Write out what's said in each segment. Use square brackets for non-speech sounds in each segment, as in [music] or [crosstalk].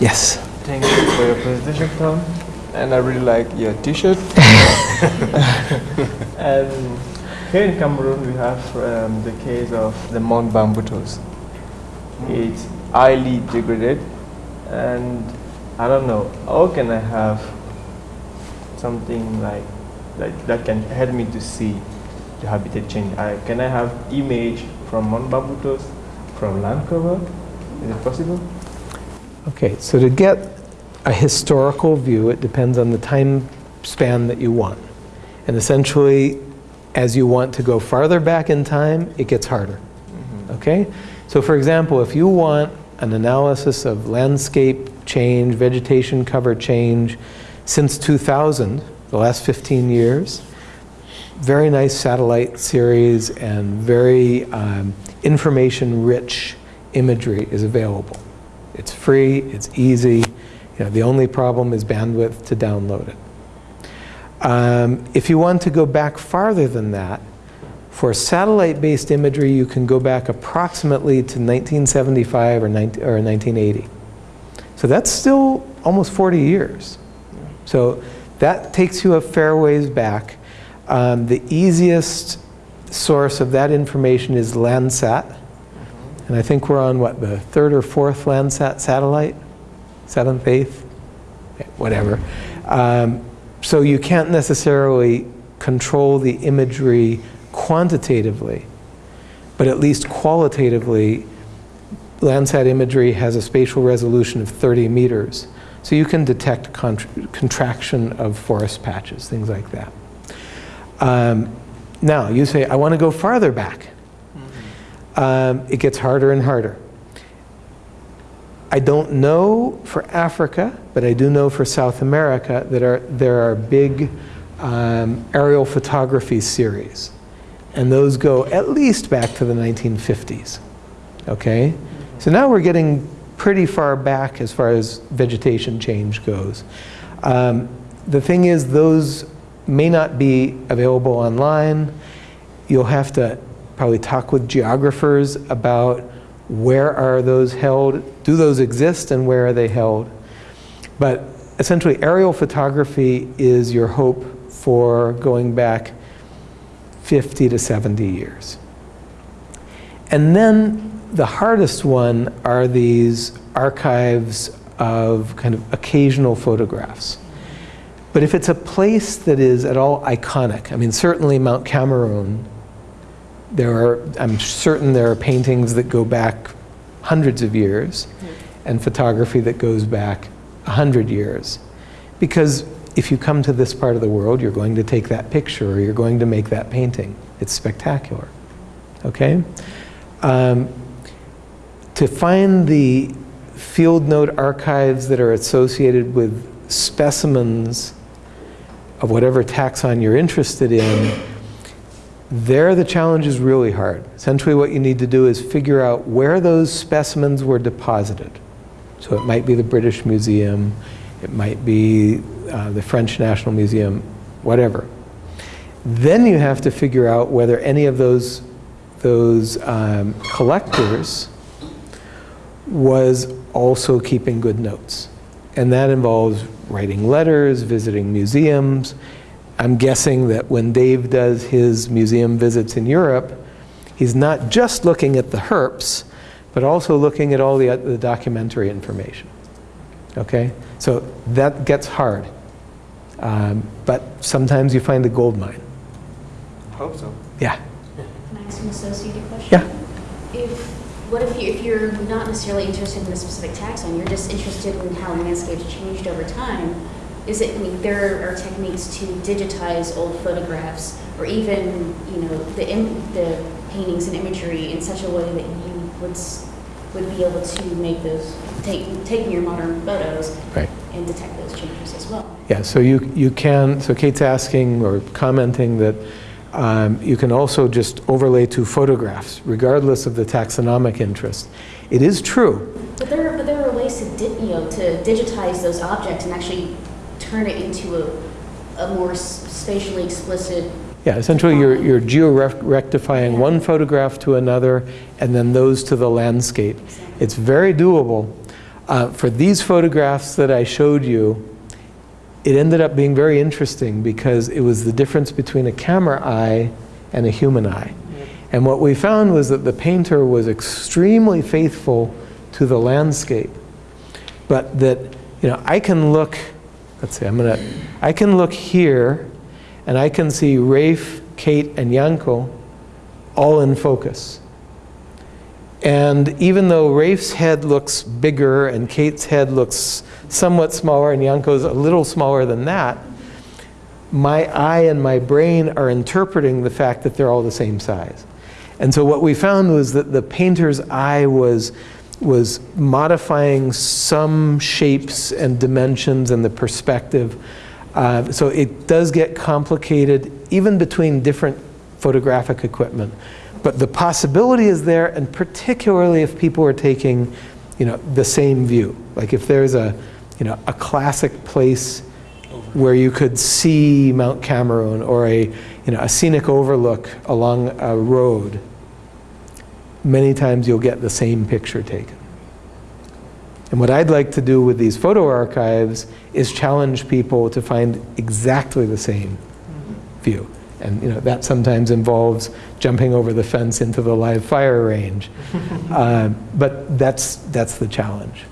Yes. Thank you for your presentation, Tom. And I really like your T-shirt. [laughs] and here in Cameroon, we have um, the case of the Mount Bambutos. It's highly degraded, and I don't know how can I have something like, like that can help me to see the habitat change. I, can I have image from Mount Bambutos from land cover? Is it possible? Okay, so to get a historical view, it depends on the time span that you want. And essentially, as you want to go farther back in time, it gets harder. Okay? So for example, if you want an analysis of landscape change, vegetation cover change since 2000, the last 15 years, very nice satellite series and very um, information-rich imagery is available. It's free, it's easy. You know, the only problem is bandwidth to download it. Um, if you want to go back farther than that, for satellite-based imagery, you can go back approximately to 1975 or, 19, or 1980. So that's still almost 40 years. So that takes you a fair ways back. Um, the easiest source of that information is Landsat. And I think we're on, what, the third or fourth Landsat satellite? Seventh, eighth? Whatever. Um, so you can't necessarily control the imagery quantitatively, but at least qualitatively, Landsat imagery has a spatial resolution of 30 meters. So you can detect contraction of forest patches, things like that. Um, now, you say, I want to go farther back. Um, it gets harder and harder. I don't know for Africa, but I do know for South America that are, there are big um, aerial photography series. And those go at least back to the 1950s. Okay? So now we're getting pretty far back as far as vegetation change goes. Um, the thing is, those may not be available online. You'll have to probably talk with geographers about where are those held, do those exist and where are they held. But essentially aerial photography is your hope for going back 50 to 70 years. And then the hardest one are these archives of kind of occasional photographs. But if it's a place that is at all iconic, I mean certainly Mount Cameroon there are, I'm certain there are paintings that go back hundreds of years and photography that goes back a hundred years. Because if you come to this part of the world, you're going to take that picture or you're going to make that painting. It's spectacular, okay? Um, to find the field note archives that are associated with specimens of whatever taxon you're interested in there the challenge is really hard. Essentially what you need to do is figure out where those specimens were deposited. So it might be the British Museum, it might be uh, the French National Museum, whatever. Then you have to figure out whether any of those, those um, collectors was also keeping good notes. And that involves writing letters, visiting museums, I'm guessing that when Dave does his museum visits in Europe, he's not just looking at the herps, but also looking at all the, the documentary information. Okay? So that gets hard. Um, but sometimes you find a gold mine. I Hope so. Yeah. Can I ask an associated question? Yeah. If, what if, you, if you're not necessarily interested in a specific taxon, you're just interested in how landscapes changed over time, is it, I mean, there are techniques to digitize old photographs or even, you know, the, the paintings and imagery in such a way that you would, would be able to make those, take, taking your modern photos right. and detect those changes as well. Yeah, so you, you can, so Kate's asking or commenting that um, you can also just overlay two photographs, regardless of the taxonomic interest. It is true. But there, but there are ways to, you know, to digitize those objects and actually turn it into a, a more spatially explicit yeah, essentially you're, you're geo-rectifying one photograph to another and then those to the landscape. It's very doable. Uh, For these photographs that I showed you, it ended up being very interesting because it was the difference between a camera eye and a human eye. And what we found was that the painter was extremely faithful to the landscape, but that, you know, I can look, let's see, I'm gonna, I can look here and I can see Rafe, Kate, and Yanko all in focus. And even though Rafe's head looks bigger and Kate's head looks somewhat smaller and Yanko's a little smaller than that, my eye and my brain are interpreting the fact that they're all the same size. And so what we found was that the painter's eye was, was modifying some shapes and dimensions and the perspective. Uh, so it does get complicated even between different photographic equipment. But the possibility is there, and particularly if people are taking, you know, the same view. Like if there's a, you know, a classic place where you could see Mount Cameroon or a, you know, a scenic overlook along a road, many times you'll get the same picture taken. And what I'd like to do with these photo archives is challenge people to find exactly the same view. And you know, that sometimes involves jumping over the fence into the live fire range. [laughs] uh, but that's, that's the challenge.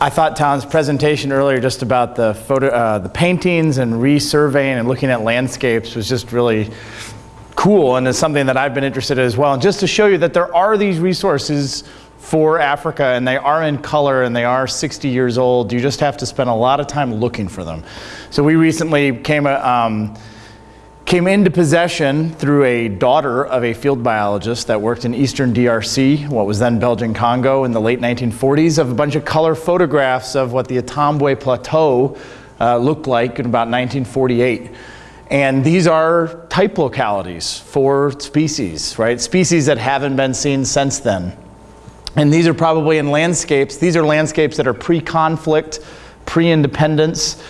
I thought Talon's presentation earlier just about the photo, uh, the paintings and resurveying and looking at landscapes was just really cool and is something that I've been interested in as well. And just to show you that there are these resources for Africa and they are in color and they are 60 years old. You just have to spend a lot of time looking for them. So we recently came, um, came into possession through a daughter of a field biologist that worked in eastern DRC, what was then Belgian Congo in the late 1940s, of a bunch of color photographs of what the Itombwe Plateau uh, looked like in about 1948. And these are type localities for species, right? Species that haven't been seen since then. And these are probably in landscapes. These are landscapes that are pre-conflict, pre-independence,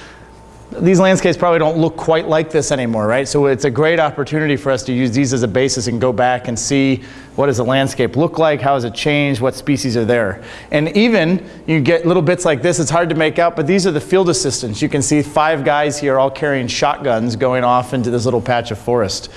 these landscapes probably don't look quite like this anymore, right? So it's a great opportunity for us to use these as a basis and go back and see what does the landscape look like, how has it changed, what species are there. And even you get little bits like this, it's hard to make out, but these are the field assistants. You can see five guys here all carrying shotguns going off into this little patch of forest.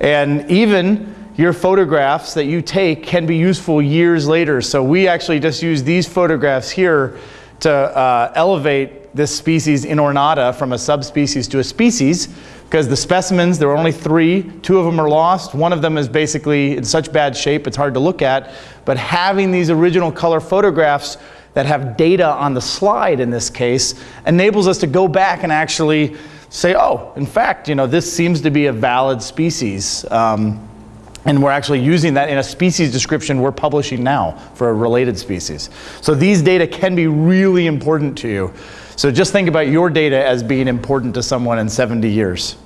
And even your photographs that you take can be useful years later. So we actually just use these photographs here to uh, elevate this species Inornata from a subspecies to a species because the specimens, there are only three, two of them are lost, one of them is basically in such bad shape it's hard to look at, but having these original color photographs that have data on the slide in this case enables us to go back and actually say, oh, in fact, you know, this seems to be a valid species. Um, and we're actually using that in a species description we're publishing now for a related species. So these data can be really important to you. So just think about your data as being important to someone in 70 years.